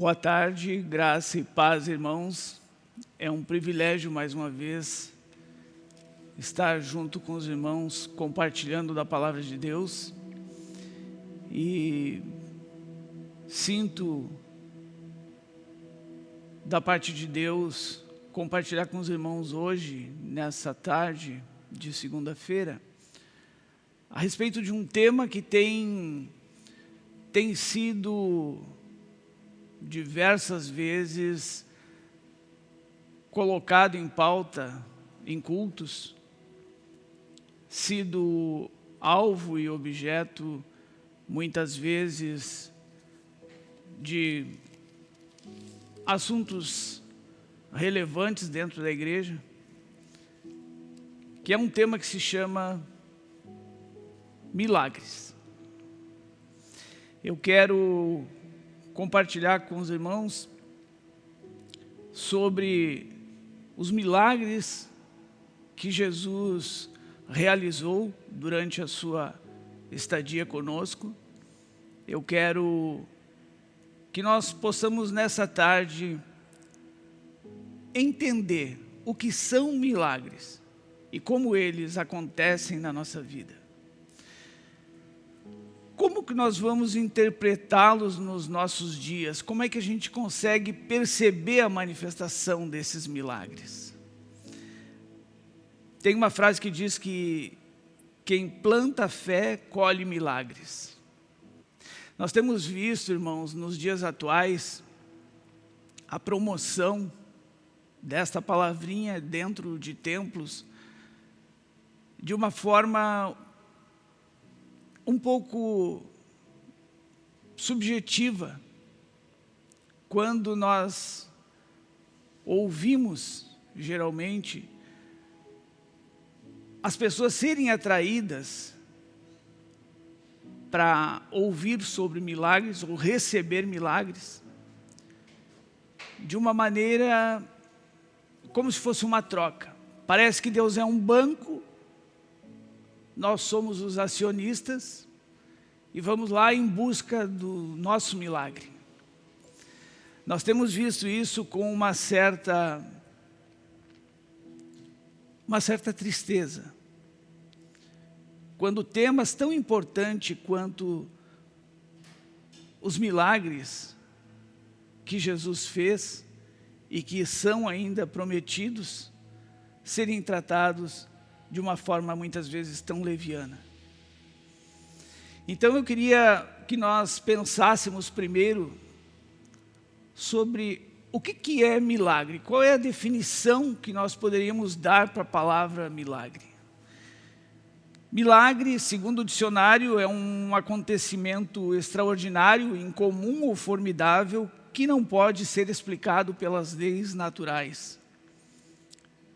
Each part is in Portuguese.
Boa tarde, graça e paz, irmãos. É um privilégio, mais uma vez, estar junto com os irmãos, compartilhando da palavra de Deus. E sinto, da parte de Deus, compartilhar com os irmãos hoje, nessa tarde de segunda-feira, a respeito de um tema que tem, tem sido diversas vezes colocado em pauta em cultos, sido alvo e objeto muitas vezes de assuntos relevantes dentro da igreja, que é um tema que se chama milagres. Eu quero compartilhar com os irmãos sobre os milagres que Jesus realizou durante a sua estadia conosco. Eu quero que nós possamos nessa tarde entender o que são milagres e como eles acontecem na nossa vida. Como que nós vamos interpretá-los nos nossos dias? Como é que a gente consegue perceber a manifestação desses milagres? Tem uma frase que diz que quem planta fé colhe milagres. Nós temos visto, irmãos, nos dias atuais, a promoção desta palavrinha dentro de templos de uma forma um pouco subjetiva quando nós ouvimos, geralmente, as pessoas serem atraídas para ouvir sobre milagres ou receber milagres de uma maneira como se fosse uma troca. Parece que Deus é um banco nós somos os acionistas e vamos lá em busca do nosso milagre. Nós temos visto isso com uma certa, uma certa tristeza. Quando temas tão importantes quanto os milagres que Jesus fez e que são ainda prometidos, serem tratados de uma forma muitas vezes tão leviana. Então eu queria que nós pensássemos primeiro sobre o que, que é milagre, qual é a definição que nós poderíamos dar para a palavra milagre. Milagre, segundo o dicionário, é um acontecimento extraordinário, incomum ou formidável que não pode ser explicado pelas leis naturais.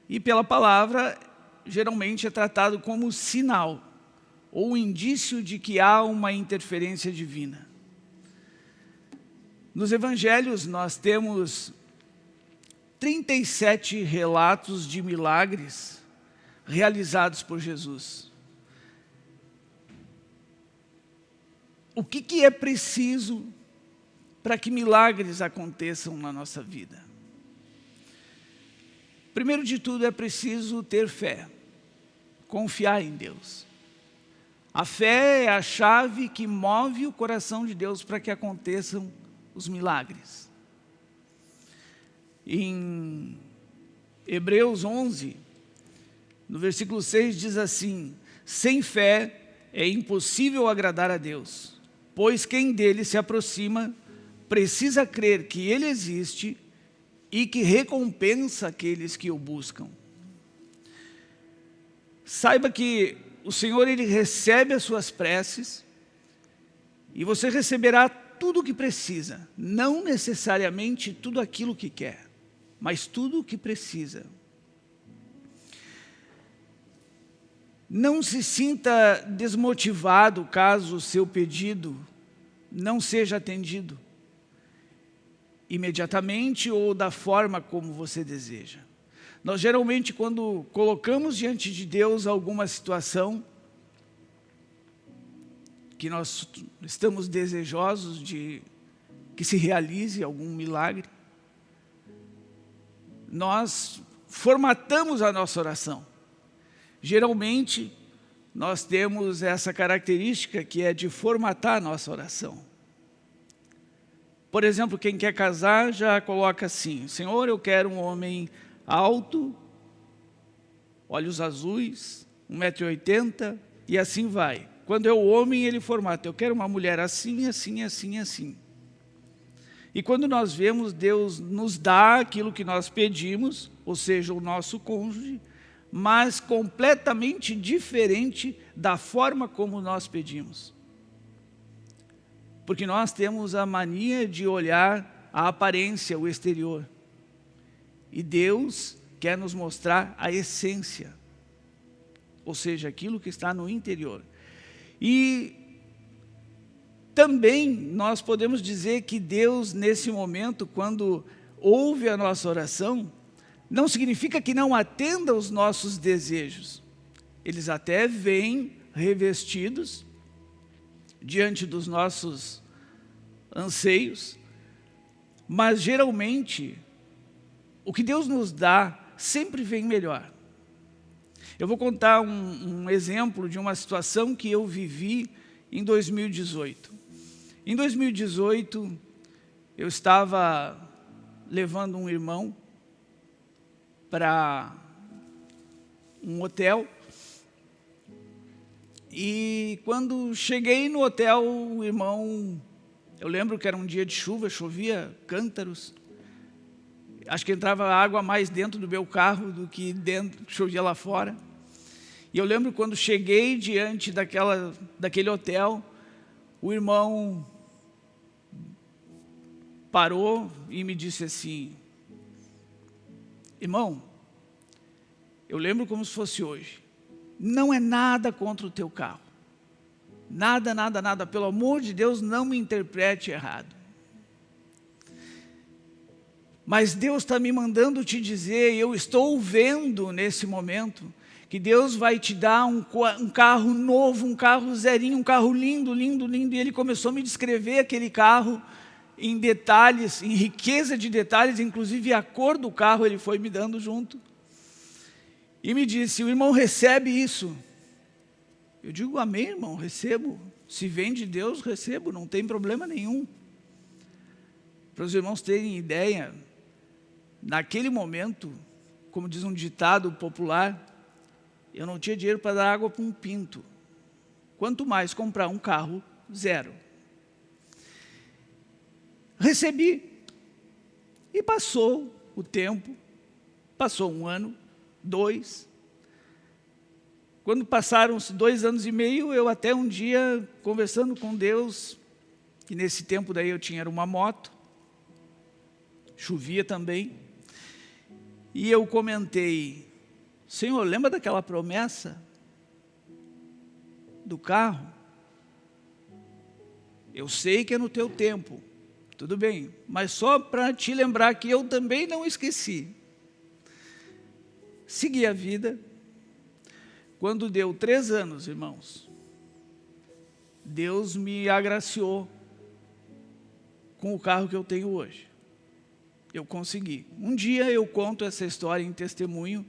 E pela palavra, geralmente é tratado como sinal ou indício de que há uma interferência divina. Nos evangelhos nós temos 37 relatos de milagres realizados por Jesus. O que, que é preciso para que milagres aconteçam na nossa vida? Primeiro de tudo é preciso ter fé confiar em Deus. A fé é a chave que move o coração de Deus para que aconteçam os milagres. Em Hebreus 11, no versículo 6 diz assim, sem fé é impossível agradar a Deus, pois quem dele se aproxima precisa crer que ele existe e que recompensa aqueles que o buscam. Saiba que o Senhor ele recebe as suas preces e você receberá tudo o que precisa, não necessariamente tudo aquilo que quer, mas tudo o que precisa. Não se sinta desmotivado caso o seu pedido não seja atendido imediatamente ou da forma como você deseja. Nós geralmente, quando colocamos diante de Deus alguma situação que nós estamos desejosos de que se realize algum milagre, nós formatamos a nossa oração. Geralmente, nós temos essa característica que é de formatar a nossa oração. Por exemplo, quem quer casar já coloca assim, Senhor, eu quero um homem alto, olhos azuis, 1,80m e assim vai. Quando é o homem, ele formata, eu quero uma mulher assim, assim, assim, assim. E quando nós vemos, Deus nos dá aquilo que nós pedimos, ou seja, o nosso cônjuge, mas completamente diferente da forma como nós pedimos. Porque nós temos a mania de olhar a aparência, o exterior. E Deus quer nos mostrar a essência, ou seja, aquilo que está no interior. E também nós podemos dizer que Deus, nesse momento, quando ouve a nossa oração, não significa que não atenda aos nossos desejos. Eles até vêm revestidos diante dos nossos anseios, mas geralmente o que Deus nos dá sempre vem melhor. Eu vou contar um, um exemplo de uma situação que eu vivi em 2018. Em 2018, eu estava levando um irmão para um hotel e quando cheguei no hotel, o irmão, eu lembro que era um dia de chuva, chovia cântaros, acho que entrava água mais dentro do meu carro do que dentro, chovia lá fora. E eu lembro quando cheguei diante daquela, daquele hotel, o irmão parou e me disse assim, irmão, eu lembro como se fosse hoje, não é nada contra o teu carro, nada, nada, nada, pelo amor de Deus, não me interprete errado. Mas Deus está me mandando te dizer, eu estou vendo nesse momento, que Deus vai te dar um, um, carro novo, um carro zerinho, um carro lindo, lindo, lindo. E ele começou a me descrever aquele carro em detalhes, em riqueza de detalhes, inclusive a cor do carro ele foi me dando junto. E me disse, o irmão recebe isso. Eu digo, amém, irmão, recebo. Se vem de Deus, recebo, não tem problema nenhum. Para os irmãos terem ideia, naquele momento, como diz um ditado popular, eu não tinha dinheiro para dar água para um pinto. Quanto mais comprar um carro zero. Recebi. E passou o tempo, passou um ano, dois. Quando passaram-se dois anos e meio, eu até um dia, conversando com Deus, que nesse tempo daí eu tinha uma moto, chovia também, e eu comentei, Senhor, lembra daquela promessa do carro? Eu sei que é no teu tempo, tudo bem, mas só para te lembrar que eu também não esqueci. Segui a vida. Quando deu três anos, irmãos, Deus me agraciou com o carro que eu tenho hoje. Eu consegui. Um dia eu conto essa história em testemunho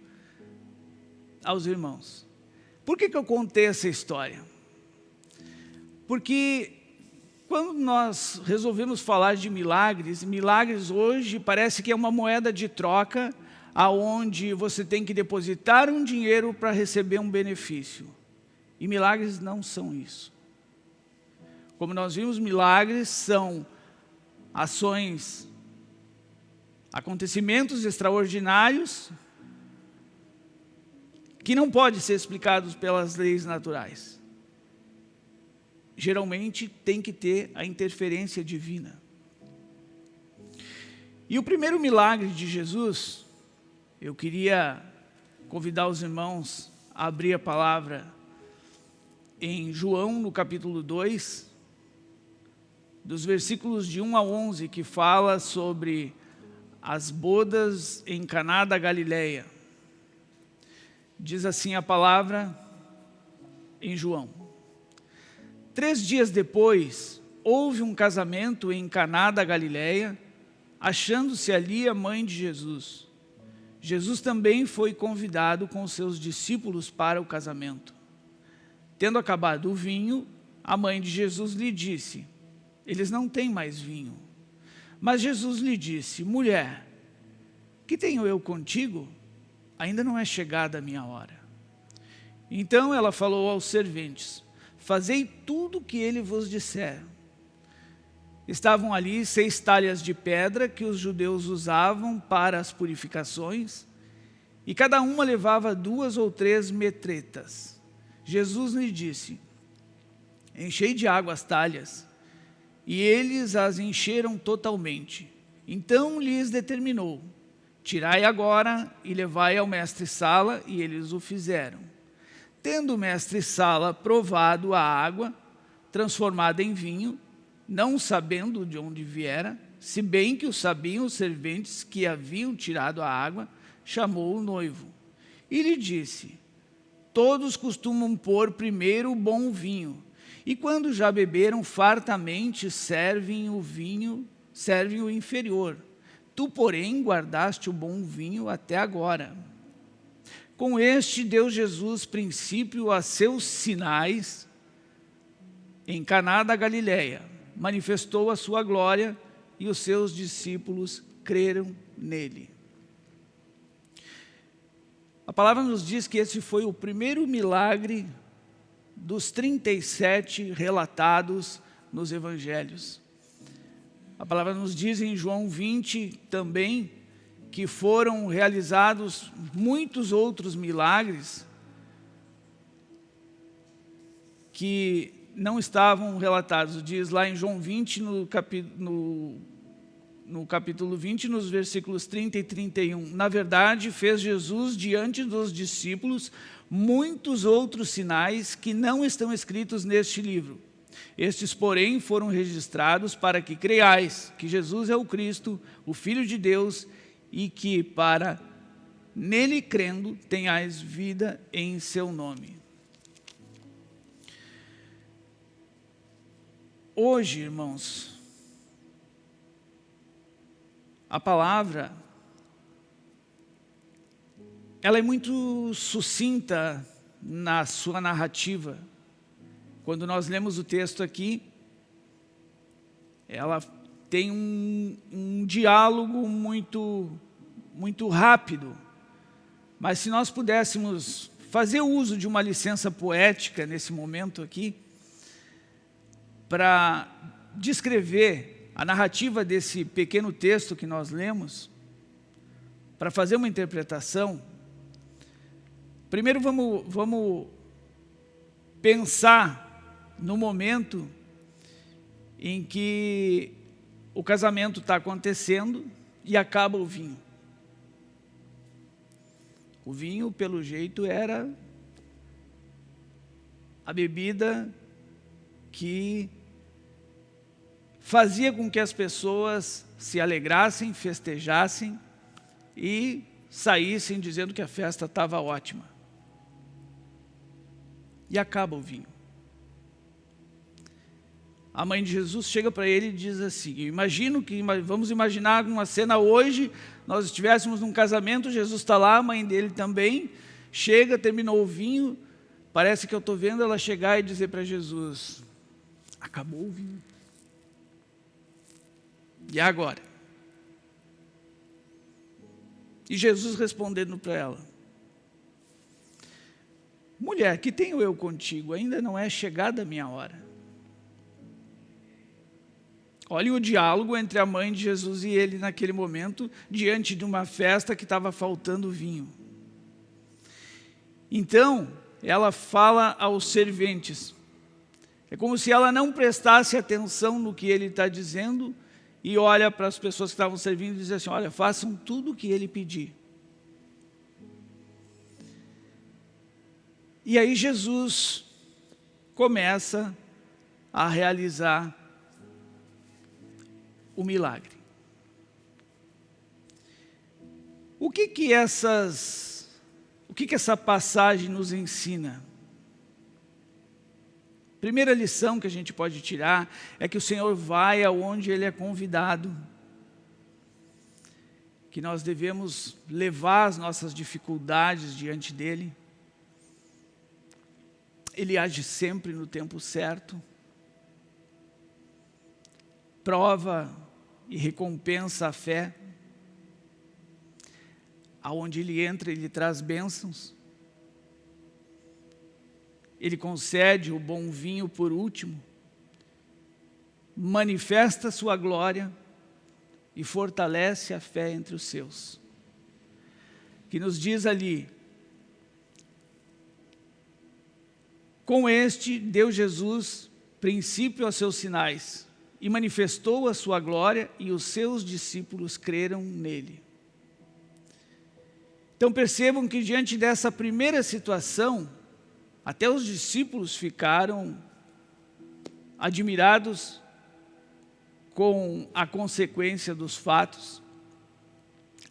aos irmãos. Por que, que eu contei essa história? Porque quando nós resolvemos falar de milagres, milagres hoje parece que é uma moeda de troca aonde você tem que depositar um dinheiro para receber um benefício. E milagres não são isso. Como nós vimos, milagres são ações, acontecimentos extraordinários que não podem ser explicados pelas leis naturais geralmente tem que ter a interferência divina. E o primeiro milagre de Jesus, eu queria convidar os irmãos a abrir a palavra em João, no capítulo 2, dos versículos de 1 a 11, que fala sobre as bodas em Caná da Galileia. Diz assim a palavra em João. Três dias depois, houve um casamento em Caná da Galileia, achando-se ali a mãe de Jesus. Jesus também foi convidado com seus discípulos para o casamento. Tendo acabado o vinho, a mãe de Jesus lhe disse, eles não têm mais vinho. Mas Jesus lhe disse, mulher, que tenho eu contigo? Ainda não é chegada a minha hora. Então ela falou aos serventes, fazei tudo o que ele vos disser. Estavam ali seis talhas de pedra que os judeus usavam para as purificações, e cada uma levava duas ou três metretas. Jesus lhe disse, enchei de água as talhas, e eles as encheram totalmente. Então lhes determinou, tirai agora e levai ao mestre-sala, e eles o fizeram. Tendo o mestre-sala provado a água, transformada em vinho, não sabendo de onde viera, se bem que o sabiam os serventes que haviam tirado a água, chamou o noivo. E lhe disse, todos costumam pôr primeiro o bom vinho, e quando já beberam fartamente, servem o vinho, servem o inferior. Tu, porém, guardaste o bom vinho até agora. Com este deu Jesus princípio a seus sinais em Caná da Galileia. Manifestou a sua glória e os seus discípulos creram nele. A palavra nos diz que esse foi o primeiro milagre dos 37 relatados nos evangelhos. A palavra nos diz em João 20 também que foram realizados muitos outros milagres que não estavam relatados. Diz lá em João 20, no, capi, no, no capítulo 20, nos versículos 30 e 31. Na verdade, fez Jesus diante dos discípulos muitos outros sinais que não estão escritos neste livro. Estes, porém, foram registrados para que creiais que Jesus é o Cristo, o Filho de Deus, e que para nele crendo tenhais vida em seu nome. Hoje, irmãos, a palavra ela é muito sucinta na sua narrativa. Quando nós lemos o texto aqui, ela tem um, um diálogo muito, muito rápido. Mas se nós pudéssemos fazer uso de uma licença poética nesse momento aqui, para descrever a narrativa desse pequeno texto que nós lemos, para fazer uma interpretação, Primeiro vamos, vamos pensar no momento em que o casamento está acontecendo e acaba o vinho. O vinho, pelo jeito, era a bebida que fazia com que as pessoas se alegrassem, festejassem e saíssem dizendo que a festa estava ótima e acaba o vinho. A mãe de Jesus chega para ele e diz assim, imagino que, vamos imaginar uma cena hoje, nós estivéssemos num casamento, Jesus está lá, a mãe dele também, chega, terminou o vinho, parece que eu estou vendo ela chegar e dizer para Jesus, acabou o vinho. E agora? E Jesus respondendo para ela, Mulher, que tenho eu contigo? Ainda não é chegada a minha hora. Olhem o diálogo entre a mãe de Jesus e ele naquele momento, diante de uma festa que estava faltando vinho. Então, ela fala aos serventes. É como se ela não prestasse atenção no que ele está dizendo e olha para as pessoas que estavam servindo e diz assim, olha, façam tudo o que ele pedir. E aí Jesus começa a realizar o milagre. O que que essas, o que que essa passagem nos ensina? Primeira lição que a gente pode tirar é que o Senhor vai aonde Ele é convidado. Que nós devemos levar as nossas dificuldades diante dEle. Ele age sempre no tempo certo. Prova e recompensa a fé. Aonde Ele entra, Ele traz bênçãos. Ele concede o bom vinho por último, manifesta sua glória e fortalece a fé entre os seus. Que nos diz ali, com este deu Jesus princípio aos seus sinais e manifestou a sua glória e os seus discípulos creram nele. Então percebam que diante dessa primeira situação, até os discípulos ficaram admirados com a consequência dos fatos.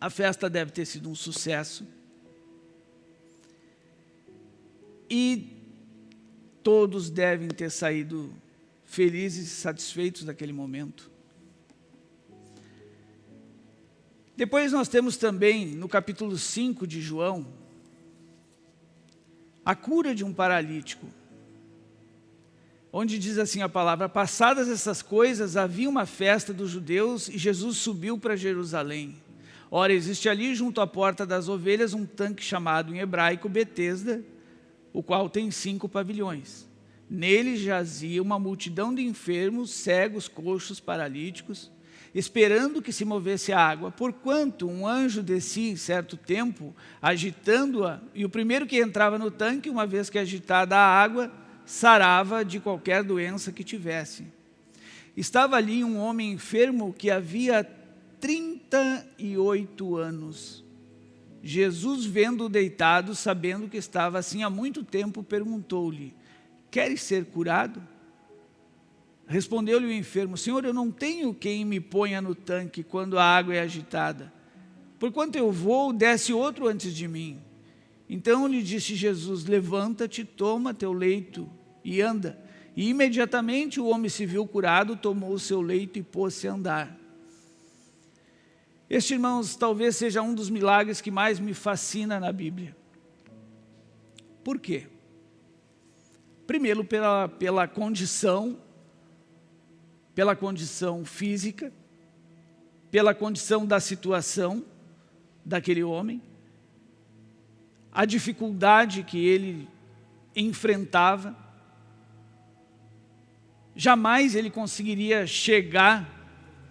A festa deve ter sido um sucesso. E todos devem ter saído felizes e satisfeitos daquele momento. Depois nós temos também, no capítulo 5 de João, a cura de um paralítico, onde diz assim a palavra, passadas essas coisas, havia uma festa dos judeus e Jesus subiu para Jerusalém. Ora, existe ali junto à porta das ovelhas um tanque chamado em hebraico Betesda, o qual tem cinco pavilhões. Nele jazia uma multidão de enfermos, cegos, coxos, paralíticos, esperando que se movesse a água, porquanto um anjo descia certo tempo, agitando-a, e o primeiro que entrava no tanque, uma vez que agitada a água, sarava de qualquer doença que tivesse. Estava ali um homem enfermo que havia 38 anos. Jesus, vendo-o deitado, sabendo que estava assim há muito tempo, perguntou-lhe, queres ser curado? Respondeu-lhe o enfermo, Senhor, eu não tenho quem me ponha no tanque quando a água é agitada. Porquanto eu vou, desce outro antes de mim. Então lhe disse Jesus, levanta-te, toma teu leito e anda. E imediatamente o homem se viu curado, tomou o seu leito e pôs-se a andar. Este, irmãos, talvez seja um dos milagres que mais me fascina na Bíblia. Por quê? Primeiro, pela, pela condição pela condição física, pela condição da situação daquele homem, a dificuldade que ele enfrentava, jamais ele conseguiria chegar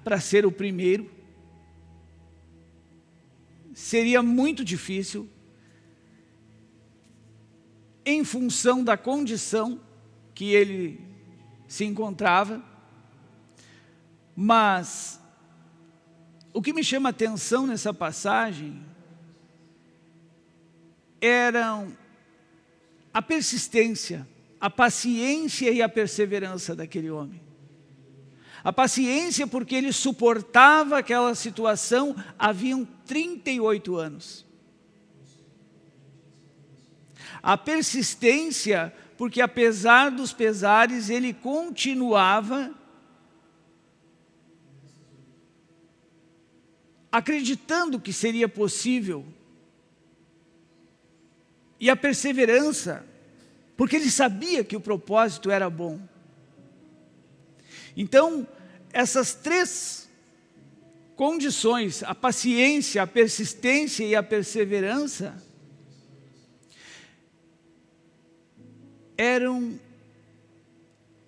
para ser o primeiro, seria muito difícil, em função da condição que ele se encontrava, mas o que me chama atenção nessa passagem eram a persistência, a paciência e a perseverança daquele homem. A paciência porque ele suportava aquela situação haviam 38 anos. A persistência porque apesar dos pesares ele continuava acreditando que seria possível. E a perseverança, porque ele sabia que o propósito era bom. Então, essas três condições, a paciência, a persistência e a perseverança, eram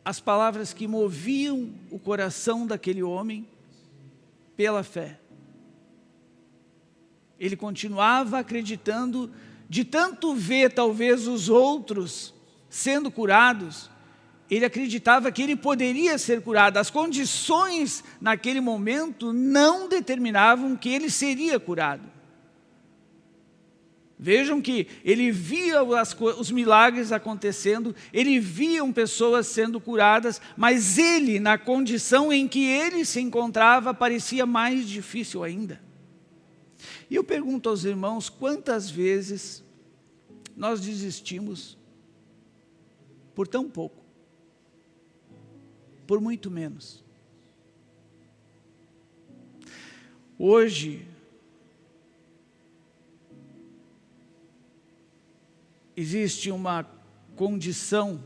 as palavras que moviam o coração daquele homem pela fé. Ele continuava acreditando, de tanto ver talvez os outros sendo curados, ele acreditava que ele poderia ser curado. As condições naquele momento não determinavam que ele seria curado. Vejam que ele via as, os milagres acontecendo, ele via pessoas sendo curadas, mas ele, na condição em que ele se encontrava, parecia mais difícil ainda. E eu pergunto aos irmãos, quantas vezes nós desistimos por tão pouco? por muito menos. Hoje, existe uma condição,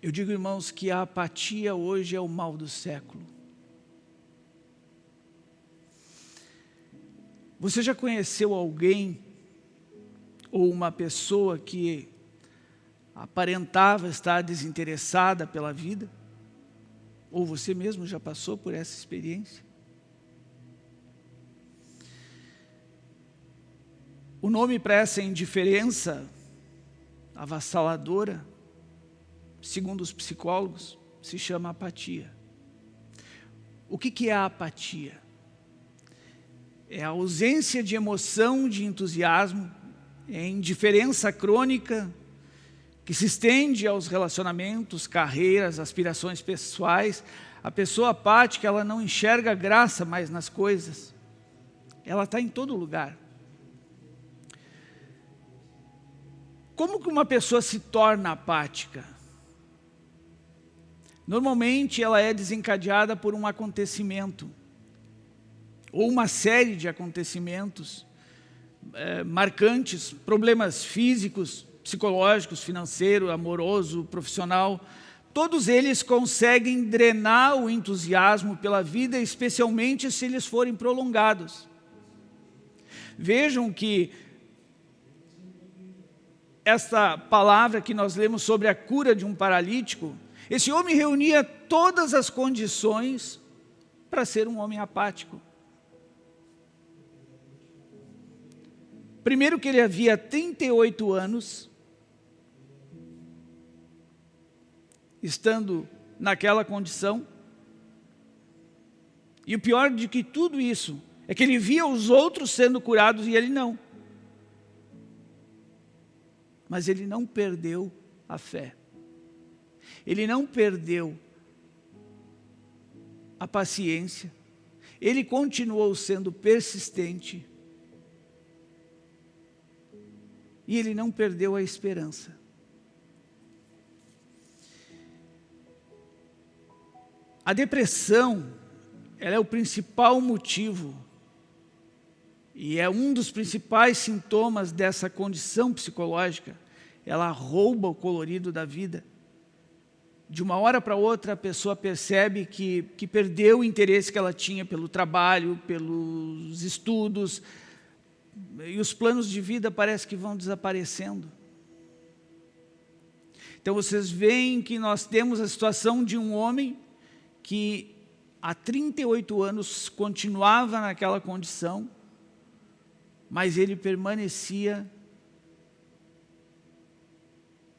eu digo, irmãos, que a apatia hoje é o mal do século. Você já conheceu alguém ou uma pessoa que aparentava estar desinteressada pela vida? Ou você mesmo já passou por essa experiência? O nome para essa indiferença avassaladora, segundo os psicólogos, se chama apatia. O que, é a apatia? É a ausência de emoção, de entusiasmo, é indiferença crônica que se estende aos relacionamentos, carreiras, aspirações pessoais. A pessoa apática, ela não enxerga graça mais nas coisas. Ela está em todo lugar. Como que uma pessoa se torna apática? Normalmente ela é desencadeada por um acontecimento, ou uma série de acontecimentos é, marcantes, problemas físicos, psicológicos, financeiro, amoroso, profissional, todos eles conseguem drenar o entusiasmo pela vida, especialmente se eles forem prolongados. Vejam que esta palavra que nós lemos sobre a cura de um paralítico, esse homem reunia todas as condições para ser um homem apático. Primeiro que ele havia 38 anos, estando naquela condição, e o pior de que tudo isso é que ele via os outros sendo curados e ele não mas ele não perdeu a fé. Ele não perdeu a paciência. Ele continuou sendo persistente. E ele não perdeu a esperança. A depressão, ela é o principal motivo e é um dos principais sintomas dessa condição psicológica. Ela rouba o colorido da vida. De uma hora para outra, a pessoa percebe que, que perdeu o interesse que ela tinha pelo trabalho, pelos estudos, e os planos de vida parece que vão desaparecendo. Então vocês veem que nós temos a situação de um homem que há 38 anos continuava naquela condição, mas ele permanecia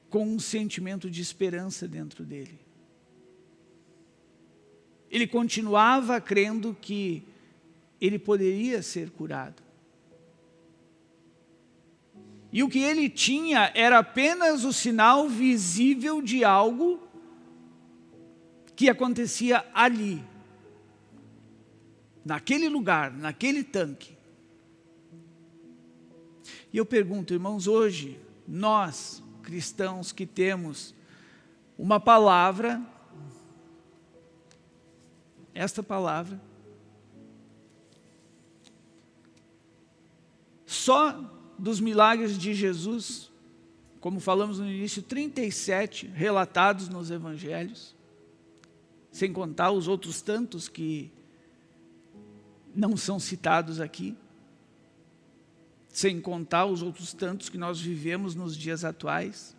com um sentimento de esperança dentro dele. Ele continuava crendo que ele poderia ser curado. E o que ele tinha era apenas o sinal visível de algo que acontecia ali, naquele lugar, naquele tanque. E eu pergunto, irmãos, hoje, nós, cristãos que temos uma palavra, esta palavra, só dos milagres de Jesus, como falamos no início, 37 relatados nos evangelhos, sem contar os outros tantos que não são citados aqui sem contar os outros tantos que nós vivemos nos dias atuais,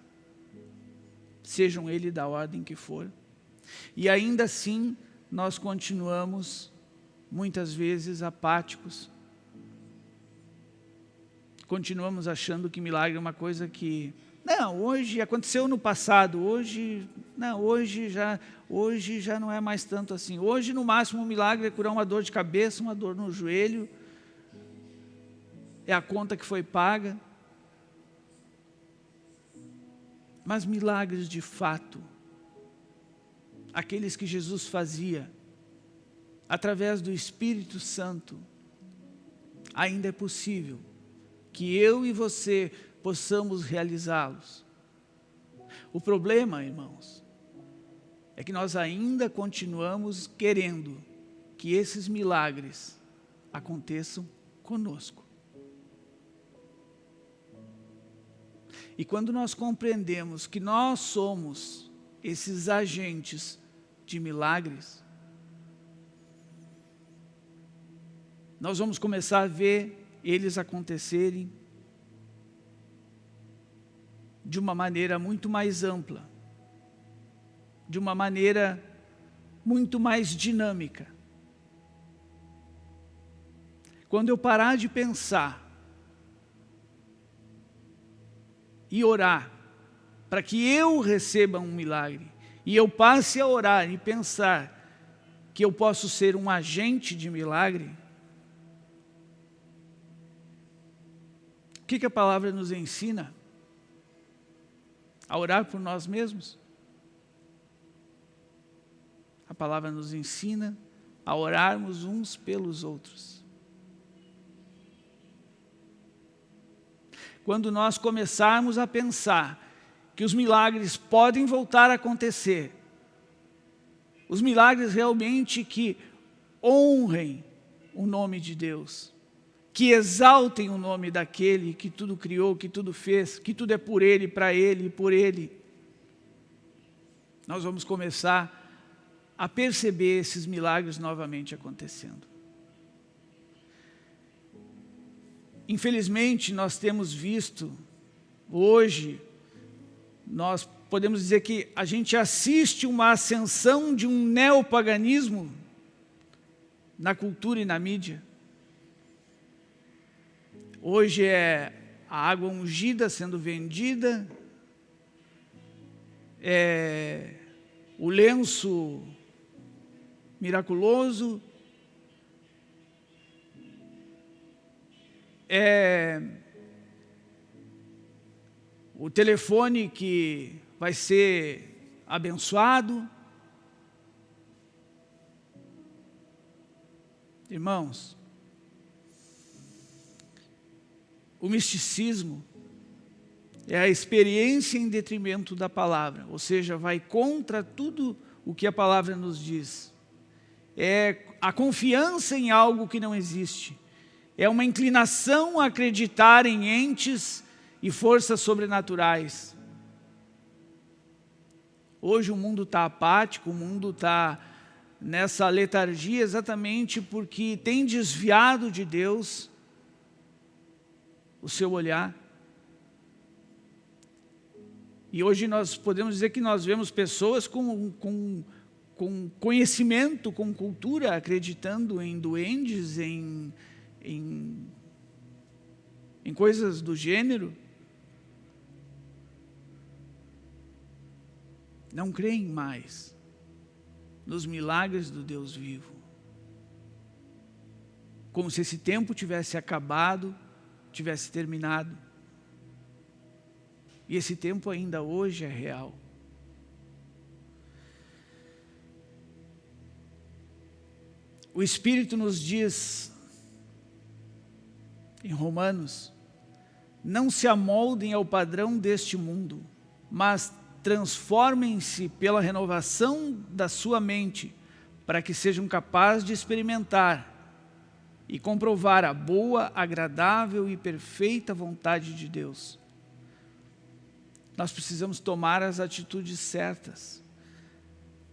sejam eles da ordem que for. E ainda assim, nós continuamos, muitas vezes, apáticos. Continuamos achando que milagre é uma coisa que... Não, hoje aconteceu no passado, hoje... Não, hoje já, hoje já não é mais tanto assim. Hoje, no máximo, um milagre é curar uma dor de cabeça, uma dor no joelho, é a conta que foi paga. Mas milagres de fato, aqueles que Jesus fazia, através do Espírito Santo, ainda é possível que eu e você possamos realizá-los. O problema, irmãos, é que nós ainda continuamos querendo que esses milagres aconteçam conosco. E quando nós compreendemos que nós somos esses agentes de milagres, nós vamos começar a ver eles acontecerem de uma maneira muito mais ampla, de uma maneira muito mais dinâmica. Quando eu parar de pensar e orar para que eu receba um milagre, e eu passe a orar e pensar que eu posso ser um agente de milagre, que, que a palavra nos ensina? A orar por nós mesmos? A palavra nos ensina a orarmos uns pelos outros. Quando nós começarmos a pensar que os milagres podem voltar a acontecer, os milagres realmente que honrem o nome de Deus, que exaltem o nome daquele que tudo criou, que tudo fez, que tudo é por Ele, para Ele e por Ele. Nós vamos começar a perceber esses milagres novamente acontecendo. Infelizmente, nós temos visto, hoje, nós podemos dizer que a gente assiste uma ascensão de um neopaganismo na cultura e na mídia. Hoje é a água ungida sendo vendida, é o lenço miraculoso, é o telefone que vai ser abençoado. Irmãos, O misticismo é a experiência em detrimento da palavra, ou seja, vai contra tudo o que a palavra nos diz. É a confiança em algo que não existe. É uma inclinação a acreditar em entes e forças sobrenaturais. Hoje o mundo está apático, o mundo está nessa letargia exatamente porque tem desviado de Deus o seu olhar. E hoje nós podemos dizer que nós vemos pessoas com, com, com conhecimento, com cultura, acreditando em duendes, em, em, em coisas do gênero. Não creem mais nos milagres do Deus vivo. Como se esse tempo tivesse acabado tivesse terminado. E esse tempo ainda hoje é real. O Espírito nos diz, em Romanos, não se amoldem ao padrão deste mundo, mas transformem-se pela renovação da sua mente, para que sejam capazes de experimentar e comprovar a boa, agradável e perfeita vontade de Deus. Nós precisamos tomar as atitudes certas.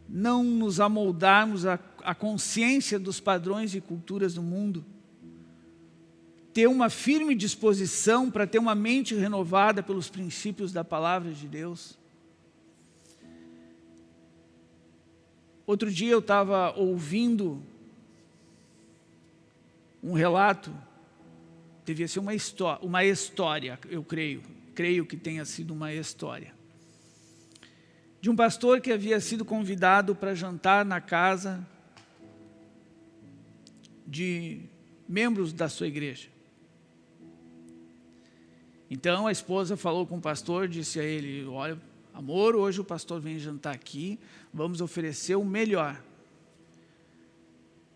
Não nos amoldarmos à, consciência dos padrões e culturas do mundo. Ter uma firme disposição para ter uma mente renovada pelos princípios da palavra de Deus. Outro dia eu estava ouvindo um relato, devia ser uma, uma história, eu creio, creio que tenha sido uma história, de um pastor que havia sido convidado para jantar na casa de membros da sua igreja. Então a esposa falou com o pastor, disse a ele, olha, amor, hoje o pastor vem jantar aqui, vamos oferecer o melhor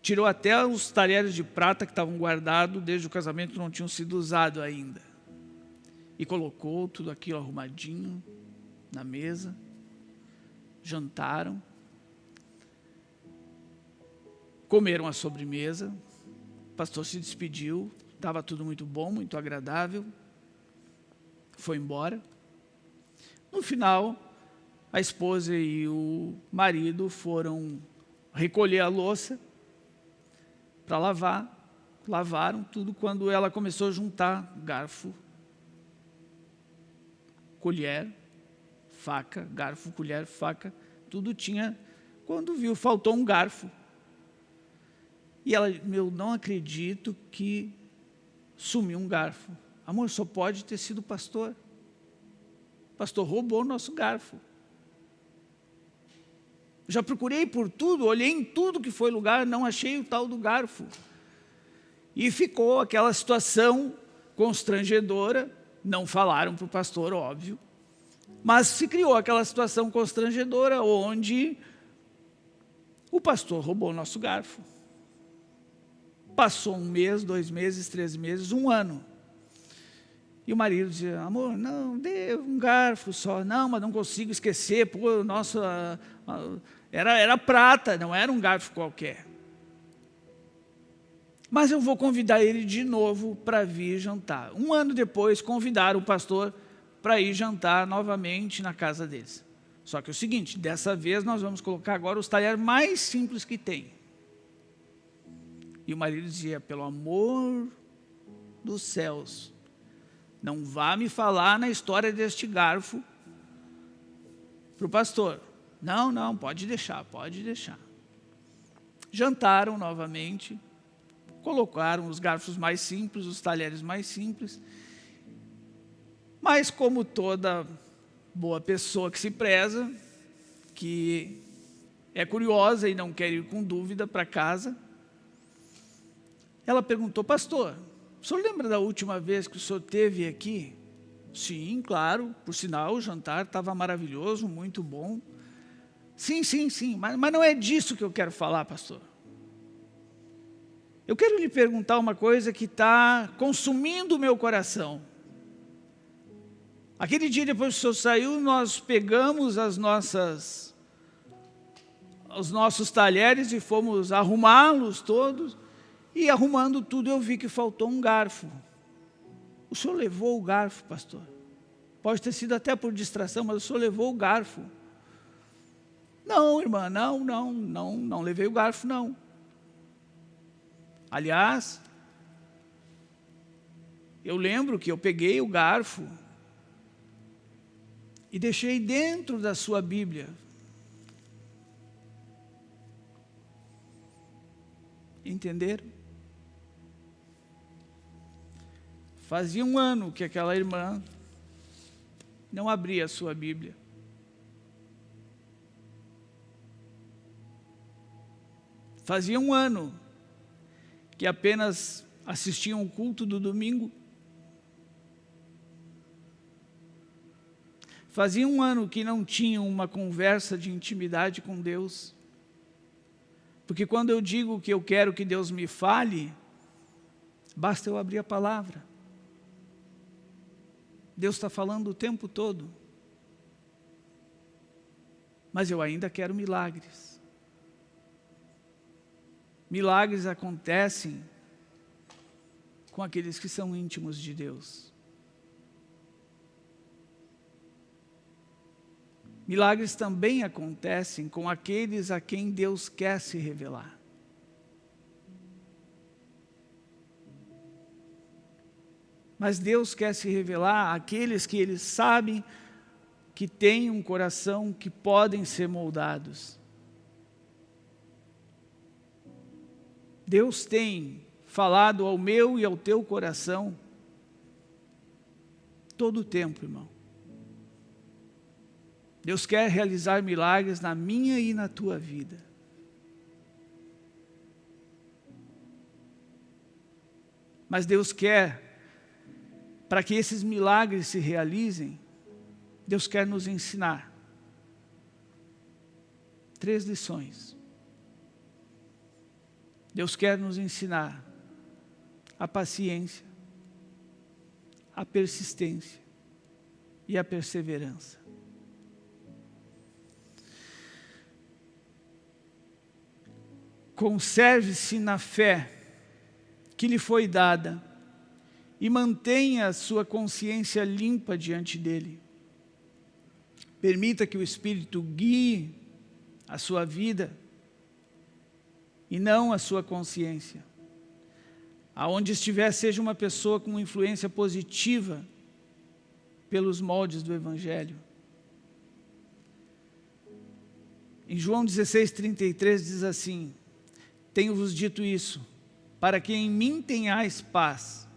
tirou até os talheres de prata que estavam guardados desde o casamento, não tinham sido usados ainda. E colocou tudo aquilo arrumadinho. na mesa, jantaram, comeram a sobremesa, o pastor se despediu, estava tudo muito bom, muito agradável, foi embora. No final, a esposa e o marido foram recolher a louça para lavar, lavaram tudo quando ela começou a juntar garfo, colher, faca, garfo, colher, faca, tudo tinha, quando viu, faltou um garfo. E ela, meu, não acredito que sumiu um garfo. Amor, só pode ter sido o pastor. O pastor roubou o nosso garfo. Já procurei por tudo, olhei em tudo que foi lugar, não achei o tal do garfo. E ficou aquela situação constrangedora, não falaram para o pastor, óbvio, mas se criou aquela situação constrangedora onde o pastor roubou o nosso garfo. Passou um mês, dois meses, três meses, um ano. E o marido dizia, amor, não, dê um garfo só. Não, mas não consigo esquecer, pô, nossa, era, era prata, não era um garfo qualquer. Mas eu vou convidar ele de novo para vir jantar. Um ano depois, convidaram o pastor para ir jantar novamente na casa deles. Só que é o seguinte, dessa vez nós vamos colocar agora os talheres mais simples que tem. E o marido dizia, pelo amor dos céus, não vá me falar na história deste garfo para o pastor. Não, não, pode deixar, pode deixar. Jantaram novamente, colocaram os garfos mais simples, os talheres mais simples, mas como toda boa pessoa que se preza, que é curiosa e não quer ir com dúvida para casa, ela perguntou, pastor, o senhor lembra da última vez que o senhor teve aqui? Sim, claro, por sinal o jantar estava maravilhoso, muito bom. Sim, sim, sim, mas, mas não é disso que eu quero falar, pastor. Eu quero lhe perguntar uma coisa que está consumindo o meu coração. Aquele dia depois que o senhor saiu, nós pegamos as nossas, os nossos talheres e fomos arrumá-los todos. E arrumando tudo, eu vi que faltou um garfo. O senhor levou o garfo, pastor. Pode ter sido até por distração, mas o senhor levou o garfo. Não, irmã, não, não, não, não levei o garfo, não. Aliás, eu lembro que eu peguei o garfo e deixei dentro da sua Bíblia. Entenderam? Fazia um ano que aquela irmã não abria a sua Bíblia. Fazia um ano que apenas assistiam o culto do domingo. Fazia um ano que não tinham uma conversa de intimidade com Deus. Porque quando eu digo que eu quero que Deus me fale, basta eu abrir a palavra. Deus está falando o tempo todo. Mas eu ainda quero milagres. Milagres acontecem com aqueles que são íntimos de Deus. Milagres também acontecem com aqueles a quem Deus quer se revelar. Mas Deus quer se revelar àqueles que Ele sabe que têm um coração que podem ser moldados. Deus tem falado ao meu e ao teu coração todo o tempo, irmão. Deus quer realizar milagres na minha e na tua vida. Mas Deus quer para que esses milagres se realizem, Deus quer nos ensinar três lições. Deus quer nos ensinar a paciência, a persistência e a perseverança. Conserve-se na fé que lhe foi dada e mantenha a sua consciência limpa diante dele. Permita que o Espírito guie a sua vida e não a sua consciência. Aonde estiver, seja uma pessoa com influência positiva pelos moldes do Evangelho. Em João 16, 33 diz assim, Tenho-vos dito isso, para que em mim tenhais paz.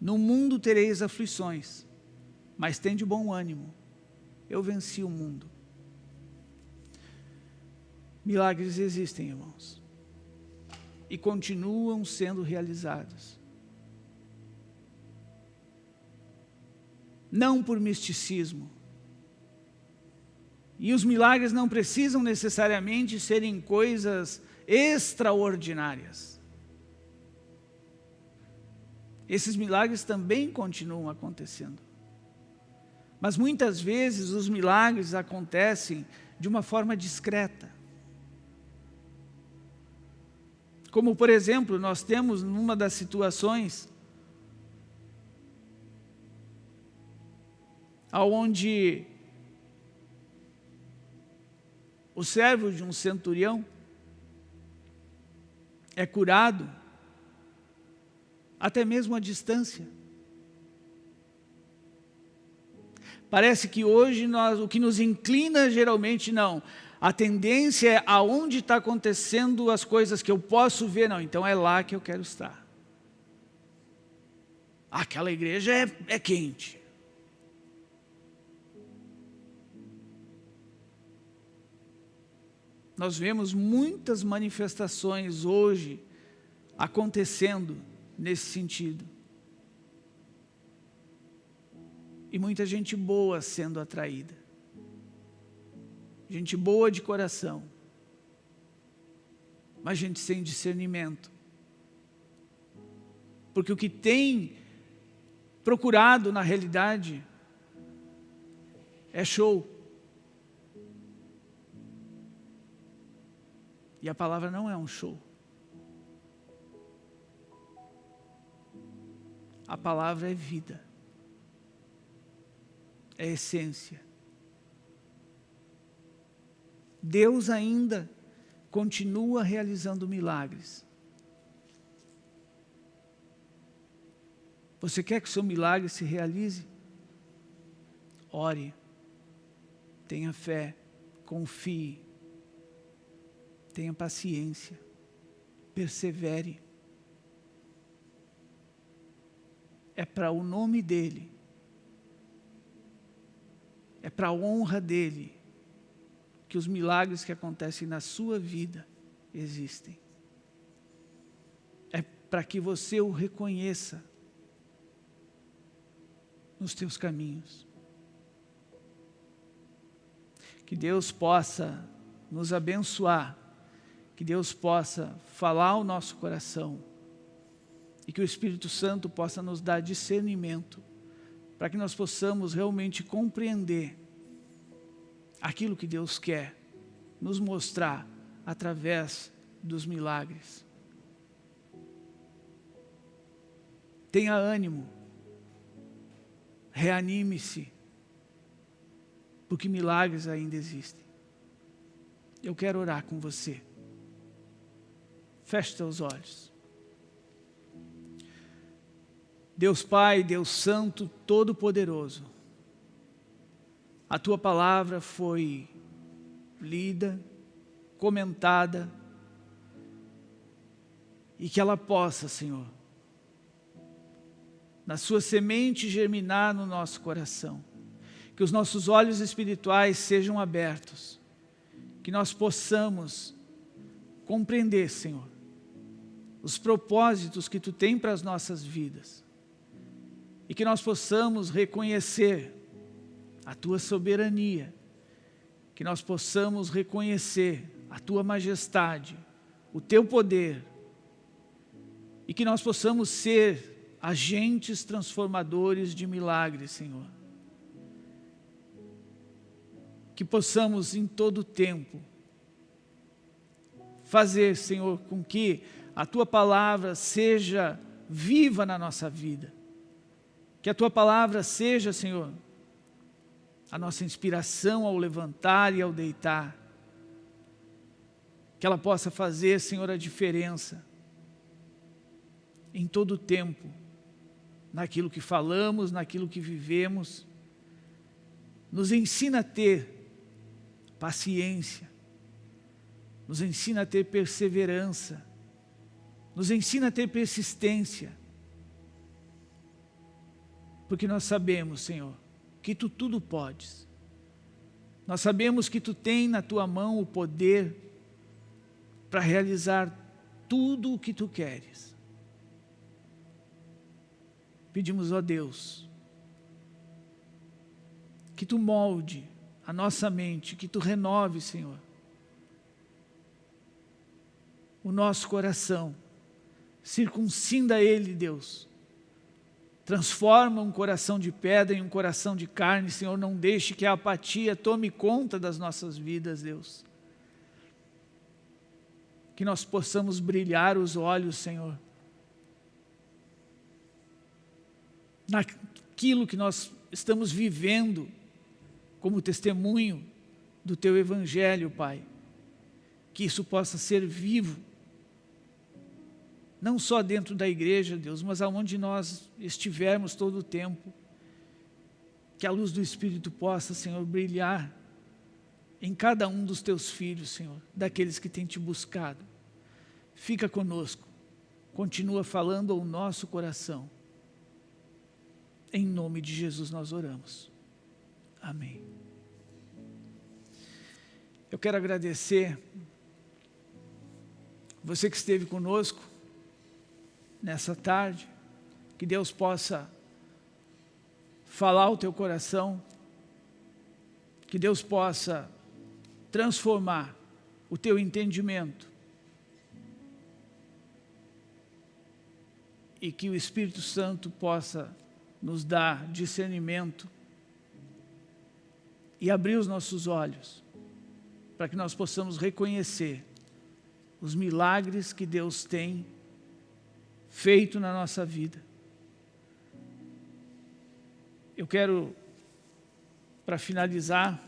No mundo tereis aflições, mas tende bom ânimo. Eu venci o mundo. Milagres existem, irmãos. E continuam sendo realizados. Não por misticismo. E os milagres não precisam necessariamente serem coisas extraordinárias. Esses milagres também continuam acontecendo. Mas muitas vezes os milagres acontecem de uma forma discreta. Como, por exemplo, nós temos numa das situações aonde o servo de um centurião é curado até mesmo à distância. Parece que hoje nós, o que nos inclina geralmente não, a tendência é aonde está acontecendo as coisas que eu posso ver, não, então é lá que eu quero estar. Aquela igreja é, é quente. Nós vemos muitas manifestações hoje acontecendo nesse sentido. E muita gente boa sendo atraída gente boa de coração, mas gente sem discernimento. Porque o que tem procurado na realidade é show. E a palavra não é um show. A palavra é vida, é essência. Deus ainda continua realizando milagres. Você quer que o seu milagre se realize? Ore, tenha fé, confie, tenha paciência, persevere. É para o nome dEle, é para a honra dEle, que os milagres que acontecem na sua vida existem. É para que você o reconheça nos teus caminhos. Que Deus possa nos abençoar, que Deus possa falar ao nosso coração e que o Espírito Santo possa nos dar discernimento para que nós possamos realmente compreender aquilo que Deus quer nos mostrar através dos milagres. Tenha ânimo, reanime-se, porque milagres ainda existem. Eu quero orar com você. Feche seus olhos. Deus Pai, Deus Santo, Todo-Poderoso, a tua palavra foi lida, comentada, e que ela possa, Senhor, na sua semente germinar no nosso coração, que os nossos olhos espirituais sejam abertos, que nós possamos compreender, Senhor, os propósitos que Tu tem para as nossas vidas, e que nós possamos reconhecer a Tua soberania, que nós possamos reconhecer a Tua majestade, o Teu poder, e que nós possamos ser agentes transformadores de milagres, Senhor. Que possamos em todo tempo fazer, Senhor, com que a Tua palavra seja viva na nossa vida. Que a Tua palavra seja, Senhor, a nossa inspiração ao levantar e ao deitar. Que ela possa fazer, Senhor, a diferença em todo o tempo, naquilo que falamos, naquilo que vivemos. Nos ensina a ter paciência, nos ensina a ter perseverança, nos ensina a ter persistência, porque nós sabemos, Senhor, que Tu tudo podes. Nós sabemos que Tu tem na Tua mão o poder para realizar tudo o que Tu queres. Pedimos, ó Deus, que Tu molde a nossa mente, que Tu renove, Senhor, o nosso coração, circuncinda ele, Deus, transforma um coração de pedra em um coração de carne, Senhor, não deixe que a apatia tome conta das nossas vidas, Deus. Que nós possamos brilhar os olhos, Senhor, naquilo que nós estamos vivendo como testemunho do Teu Evangelho, Pai. Que isso possa ser vivo não só dentro da igreja, Deus, mas aonde nós estivermos todo o tempo, que a luz do Espírito possa, Senhor, brilhar em cada um dos teus filhos, Senhor, daqueles que têm te buscado. Fica conosco, continua falando ao nosso coração. Em nome de Jesus nós oramos. Amém. Eu quero agradecer você que esteve conosco, nessa tarde, que Deus possa falar o teu coração, que Deus possa transformar o teu entendimento e que o Espírito Santo possa nos dar discernimento e abrir os nossos olhos para que nós possamos reconhecer os milagres que Deus tem feito na nossa vida. Eu quero, para finalizar,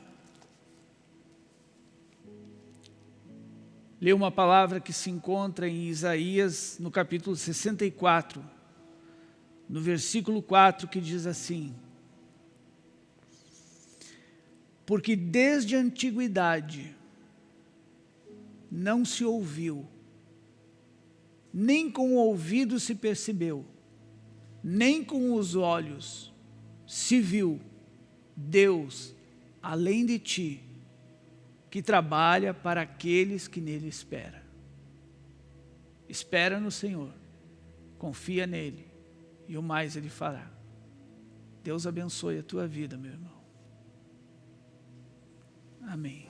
ler uma palavra que se encontra em Isaías, no capítulo 64, no versículo 4, que diz assim, Porque desde a antiguidade não se ouviu, nem com o ouvido se percebeu, nem com os olhos se viu Deus, além de ti, que trabalha para aqueles que nele esperam. Espera no Senhor, confia nele, e o mais ele fará. Deus abençoe a tua vida, meu irmão. Amém.